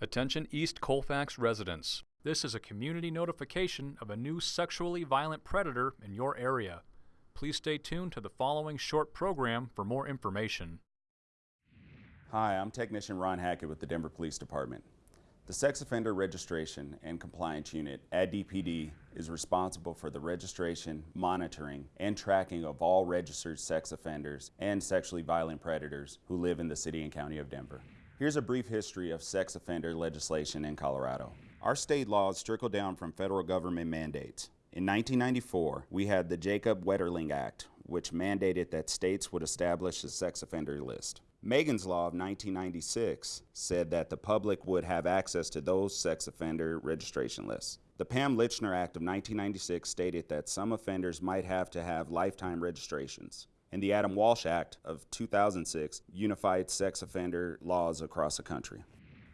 Attention East Colfax residents. This is a community notification of a new sexually violent predator in your area. Please stay tuned to the following short program for more information. Hi, I'm Technician Ron Hackett with the Denver Police Department. The Sex Offender Registration and Compliance Unit at DPD is responsible for the registration, monitoring, and tracking of all registered sex offenders and sexually violent predators who live in the city and county of Denver. Here's a brief history of sex offender legislation in Colorado. Our state laws trickle down from federal government mandates. In 1994, we had the Jacob Wetterling Act, which mandated that states would establish a sex offender list. Megan's Law of 1996 said that the public would have access to those sex offender registration lists. The Pam Lychner Act of 1996 stated that some offenders might have to have lifetime registrations. And the Adam Walsh Act of 2006 unified sex offender laws across the country.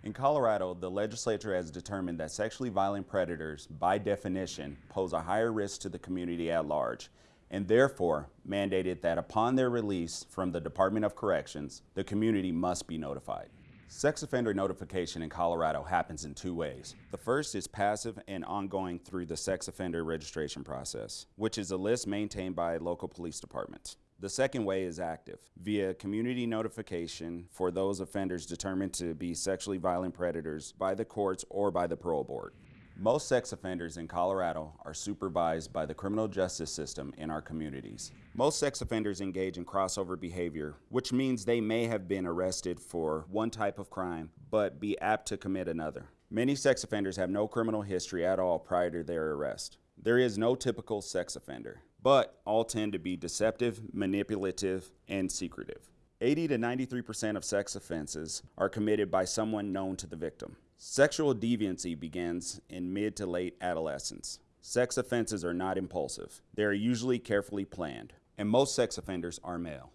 In Colorado, the legislature has determined that sexually violent predators, by definition, pose a higher risk to the community at large and therefore mandated that upon their release from the Department of Corrections, the community must be notified. Sex offender notification in Colorado happens in two ways. The first is passive and ongoing through the sex offender registration process, which is a list maintained by local police departments. The second way is active, via community notification for those offenders determined to be sexually violent predators by the courts or by the parole board. Most sex offenders in Colorado are supervised by the criminal justice system in our communities. Most sex offenders engage in crossover behavior, which means they may have been arrested for one type of crime, but be apt to commit another. Many sex offenders have no criminal history at all prior to their arrest. There is no typical sex offender, but all tend to be deceptive, manipulative, and secretive. 80 to 93% of sex offenses are committed by someone known to the victim. Sexual deviancy begins in mid to late adolescence. Sex offenses are not impulsive. They are usually carefully planned, and most sex offenders are male.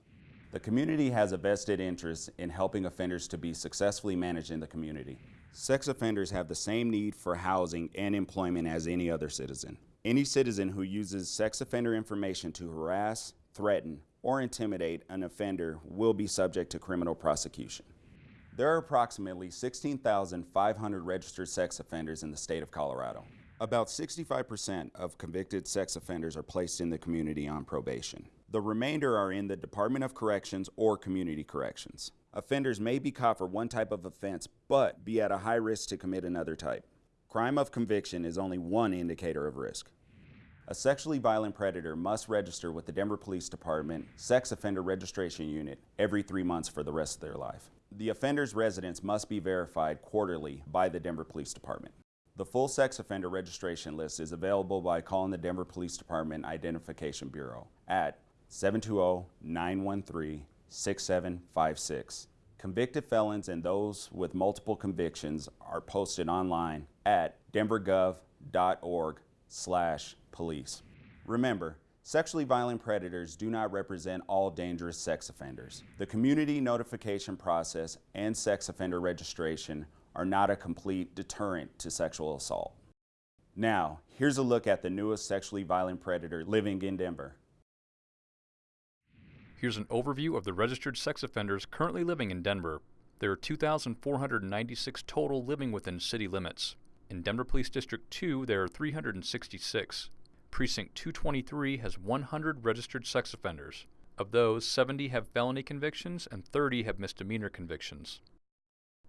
The community has a vested interest in helping offenders to be successfully managed in the community. Sex offenders have the same need for housing and employment as any other citizen. Any citizen who uses sex offender information to harass, threaten, or intimidate an offender will be subject to criminal prosecution. There are approximately 16,500 registered sex offenders in the state of Colorado. About 65% of convicted sex offenders are placed in the community on probation. The remainder are in the Department of Corrections or Community Corrections. Offenders may be caught for one type of offense, but be at a high risk to commit another type. Crime of conviction is only one indicator of risk. A sexually violent predator must register with the Denver Police Department Sex Offender Registration Unit every three months for the rest of their life. The offender's residence must be verified quarterly by the Denver Police Department. The full sex offender registration list is available by calling the Denver Police Department Identification Bureau at 720-913-6756. Convicted felons and those with multiple convictions are posted online at denvergov.org slash police. Remember, Sexually violent predators do not represent all dangerous sex offenders. The community notification process and sex offender registration are not a complete deterrent to sexual assault. Now, here's a look at the newest sexually violent predator living in Denver. Here's an overview of the registered sex offenders currently living in Denver. There are 2,496 total living within city limits. In Denver Police District 2, there are 366. Precinct 223 has 100 registered sex offenders. Of those, 70 have felony convictions and 30 have misdemeanor convictions.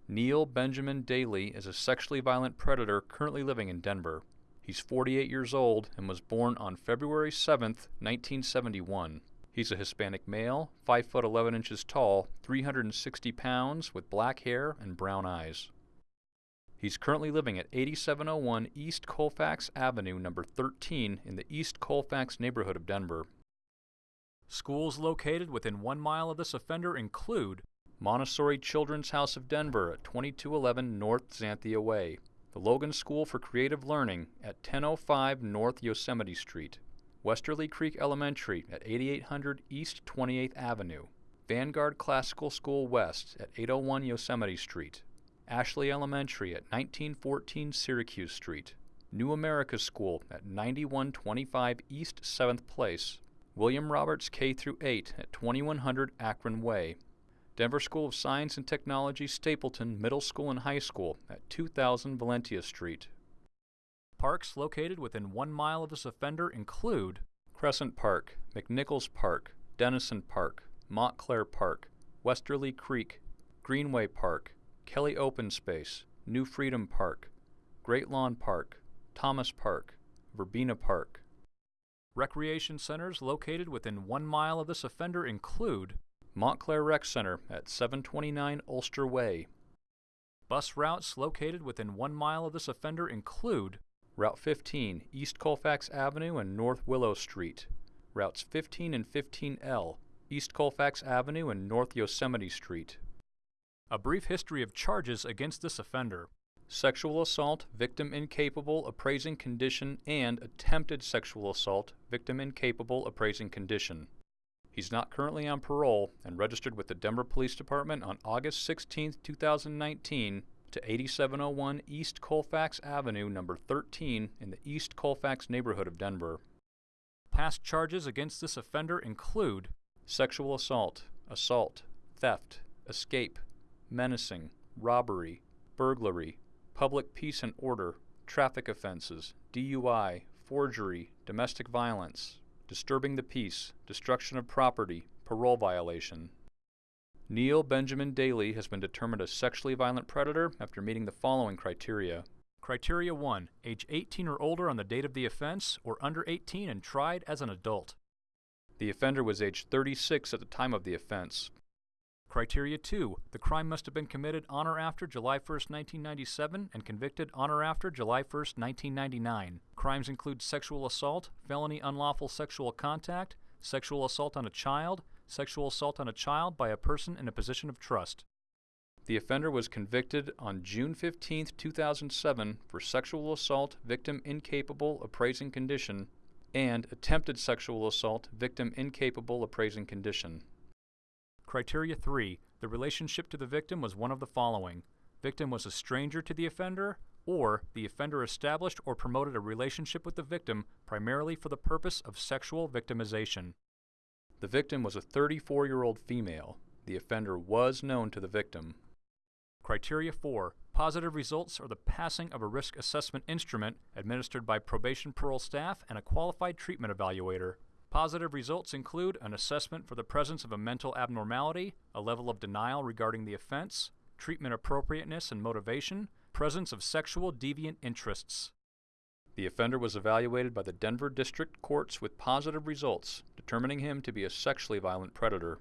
Neil Benjamin Daly is a sexually violent predator currently living in Denver. He's 48 years old and was born on February 7, 1971. He's a Hispanic male, 5 foot 11 inches tall, 360 pounds, with black hair and brown eyes. He's currently living at 8701 East Colfax Avenue, number 13, in the East Colfax neighborhood of Denver. Schools located within one mile of this offender include Montessori Children's House of Denver at 2211 North Xanthia Way, the Logan School for Creative Learning at 1005 North Yosemite Street, Westerly Creek Elementary at 8800 East 28th Avenue, Vanguard Classical School West at 801 Yosemite Street, Ashley Elementary at 1914 Syracuse Street, New America School at 9125 East 7th Place, William Roberts K through 8 at 2100 Akron Way, Denver School of Science and Technology Stapleton Middle School and High School at 2000 Valentia Street. Parks located within one mile of this offender include Crescent Park, McNichols Park, Denison Park, Montclair Park, Westerly Creek, Greenway Park, Kelly Open Space, New Freedom Park, Great Lawn Park, Thomas Park, Verbena Park. Recreation centers located within one mile of this offender include Montclair Rec Center at 729 Ulster Way. Bus routes located within one mile of this offender include Route 15, East Colfax Avenue and North Willow Street, Routes 15 and 15L, East Colfax Avenue and North Yosemite Street. A brief history of charges against this offender. Sexual assault, victim incapable, appraising condition, and attempted sexual assault, victim incapable, appraising condition. He's not currently on parole and registered with the Denver Police Department on August 16, 2019 to 8701 East Colfax Avenue, number 13 in the East Colfax neighborhood of Denver. Past charges against this offender include sexual assault, assault, theft, escape, menacing, robbery, burglary, public peace and order, traffic offenses, DUI, forgery, domestic violence, disturbing the peace, destruction of property, parole violation. Neil Benjamin Daly has been determined a sexually violent predator after meeting the following criteria. Criteria 1. Age 18 or older on the date of the offense, or under 18 and tried as an adult. The offender was age 36 at the time of the offense. Criteria 2. The crime must have been committed on or after July 1, 1997 and convicted on or after July 1, 1999. Crimes include sexual assault, felony unlawful sexual contact, sexual assault on a child, sexual assault on a child by a person in a position of trust. The offender was convicted on June 15, 2007 for sexual assault, victim incapable, appraising condition, and attempted sexual assault, victim incapable, appraising condition. Criteria 3. The relationship to the victim was one of the following. Victim was a stranger to the offender, or the offender established or promoted a relationship with the victim primarily for the purpose of sexual victimization. The victim was a 34 year old female. The offender was known to the victim. Criteria 4. Positive results are the passing of a risk assessment instrument administered by probation parole staff and a qualified treatment evaluator. Positive results include an assessment for the presence of a mental abnormality, a level of denial regarding the offense, treatment appropriateness and motivation, presence of sexual deviant interests. The offender was evaluated by the Denver District Courts with positive results, determining him to be a sexually violent predator.